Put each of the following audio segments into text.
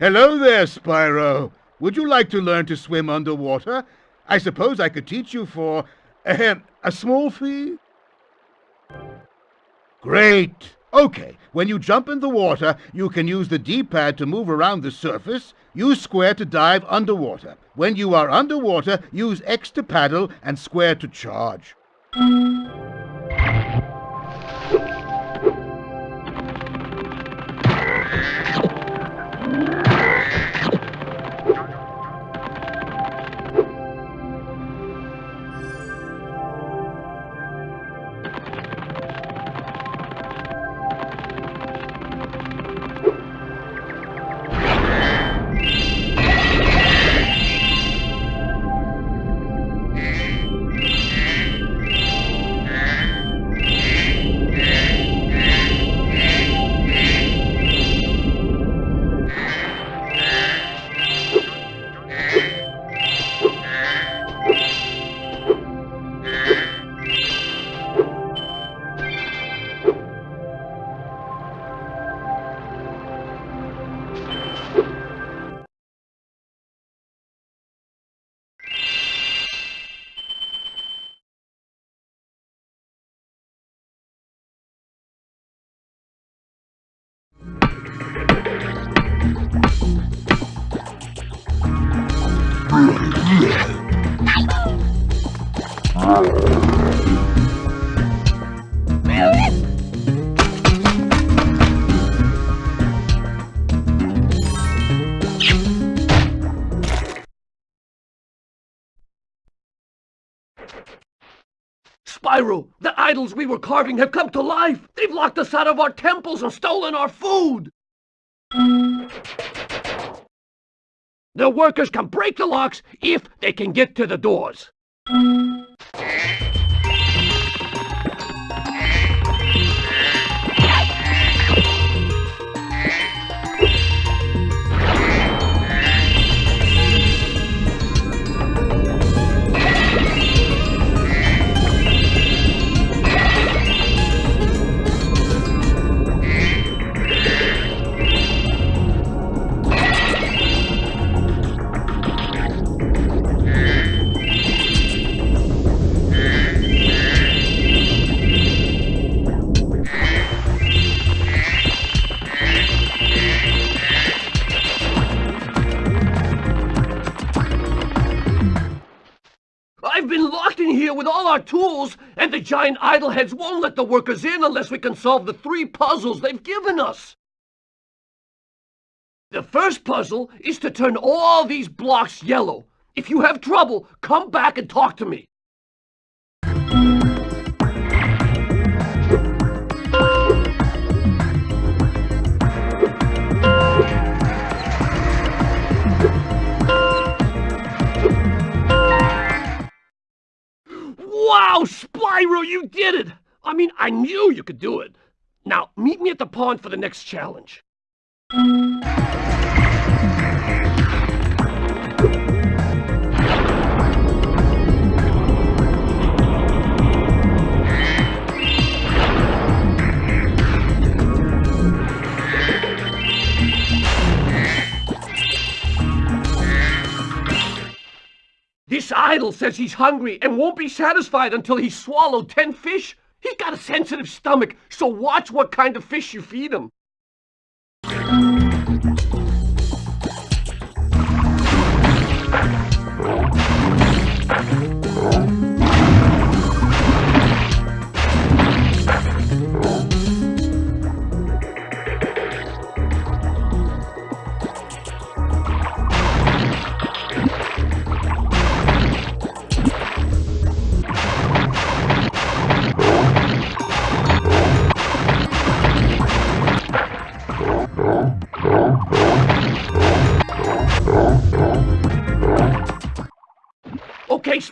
Hello there, Spyro. Would you like to learn to swim underwater? I suppose I could teach you for ahem, a small fee? Great. Okay, when you jump in the water, you can use the D-pad to move around the surface, use square to dive underwater. When you are underwater, use X to paddle and square to charge. Spyro, the idols we were carving have come to life! They've locked us out of our temples and stolen our food! The workers can break the locks if they can get to the doors. With all our tools, and the giant idol heads won't let the workers in unless we can solve the three puzzles they've given us. The first puzzle is to turn all these blocks yellow. If you have trouble, come back and talk to me. Spyro, you did it! I mean, I knew you could do it. Now, meet me at the pond for the next challenge. Idol says he's hungry and won't be satisfied until he's swallowed ten fish. He's got a sensitive stomach, so watch what kind of fish you feed him.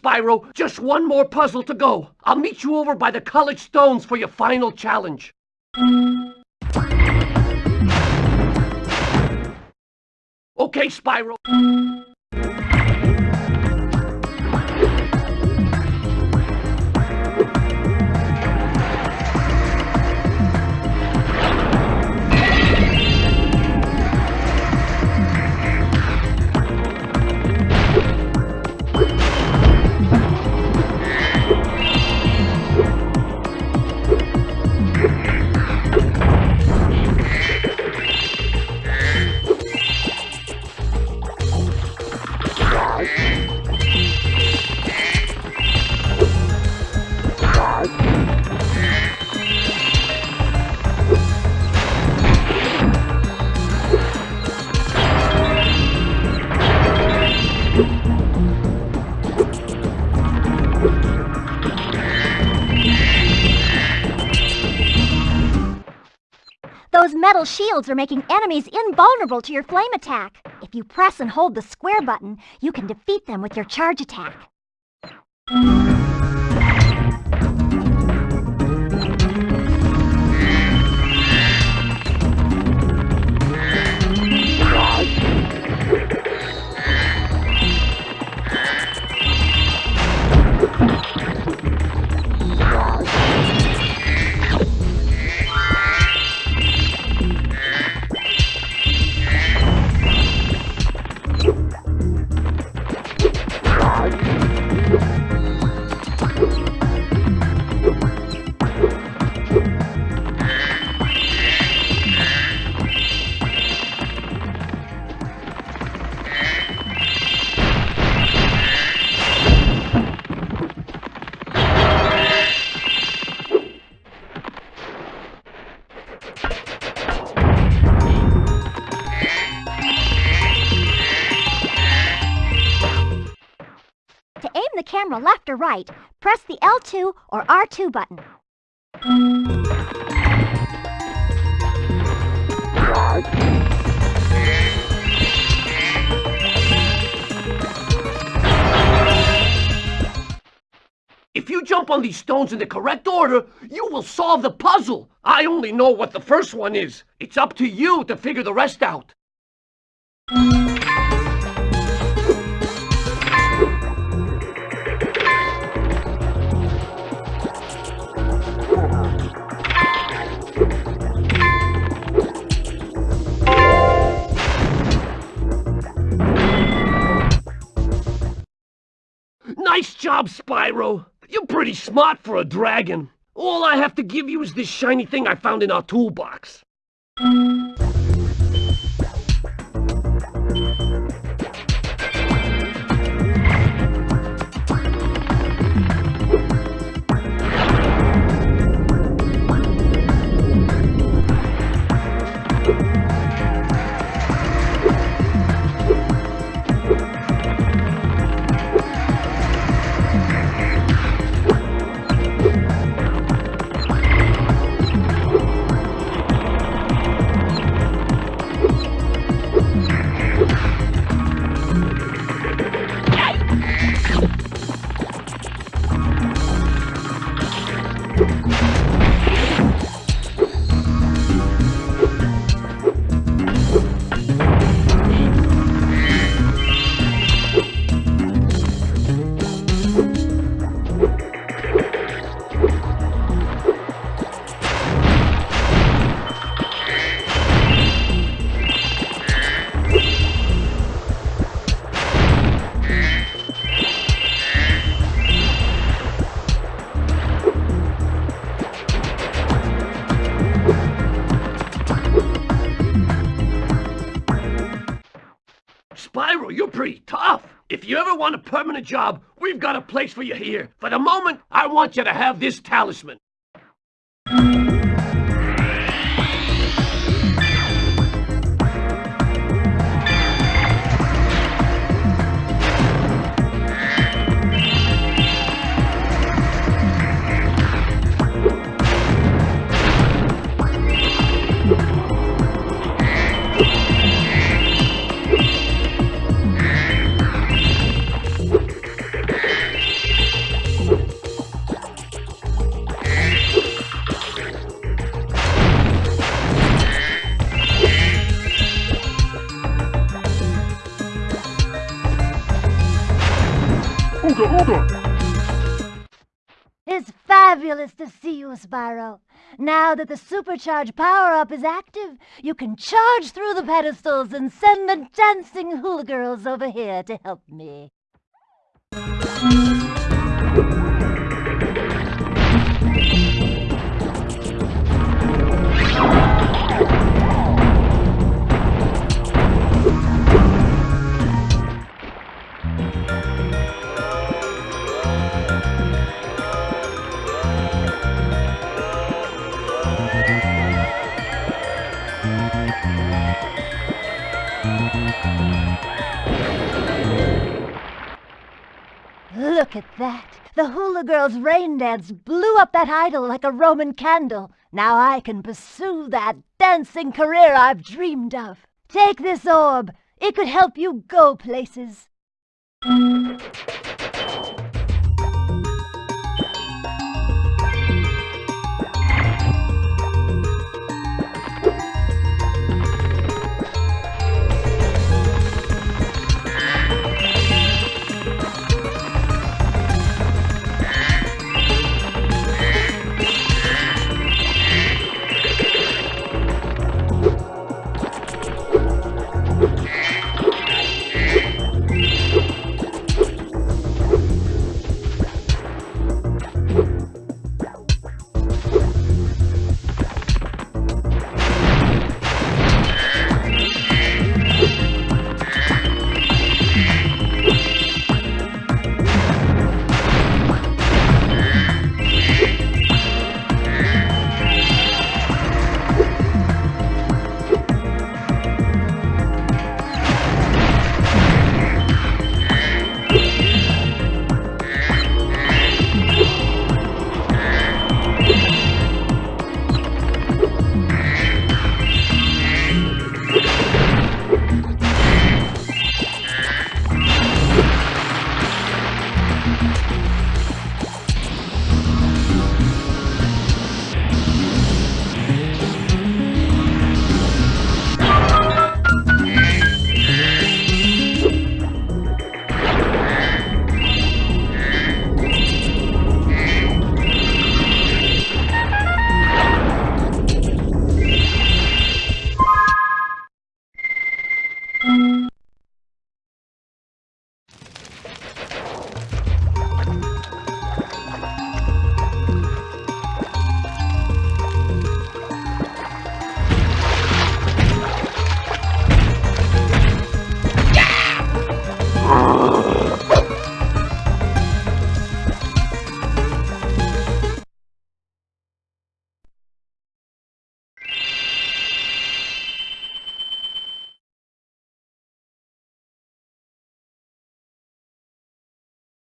Spyro, just one more puzzle to go. I'll meet you over by the college stones for your final challenge. Okay, Spyro. Those metal shields are making enemies invulnerable to your flame attack. If you press and hold the square button, you can defeat them with your charge attack. Or right, press the L2 or R2 button. If you jump on these stones in the correct order, you will solve the puzzle. I only know what the first one is. It's up to you to figure the rest out. Spyro. You're pretty smart for a dragon. All I have to give you is this shiny thing I found in our toolbox. Spyro, you're pretty tough. If you ever want a permanent job, we've got a place for you here. For the moment, I want you to have this talisman. Ooga ooga! It's fabulous to see you, Spyro. Now that the supercharge power-up is active, you can charge through the pedestals and send the dancing hula girls over here to help me. That! The hula girls' rain dance blew up that idol like a Roman candle. Now I can pursue that dancing career I've dreamed of. Take this orb. It could help you go places.